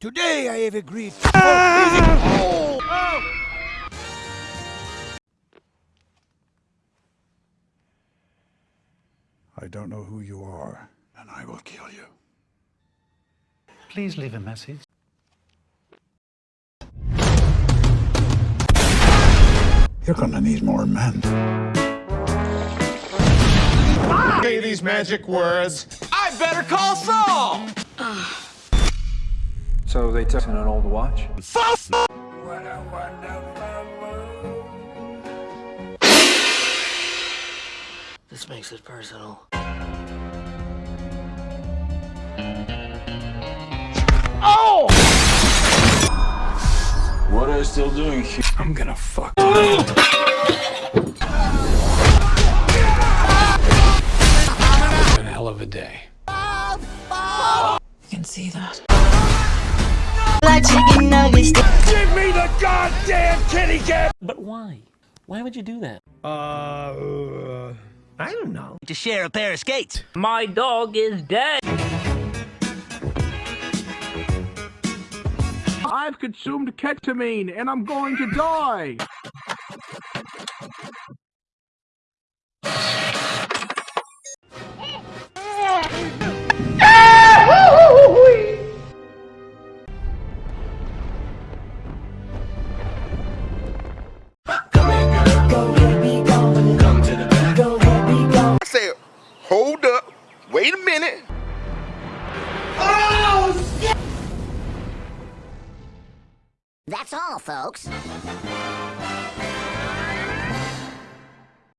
Today I have agreed to oh! I don't know who you are, and I will kill you. Please leave a message. You're gonna need more men. Say these magic words. I better call Saul! So they took an old watch? This makes it personal. Oh! What are you still doing here? I'm gonna fuck. a hell of a day. You can see that. Like chicken nuggets. Give me the goddamn kitty cat! But why? Why would you do that? Uh, I don't know. To share a pair of skates. My dog is dead. I've consumed ketamine and I'm going to die. in it? Oh, shit! That's all, folks.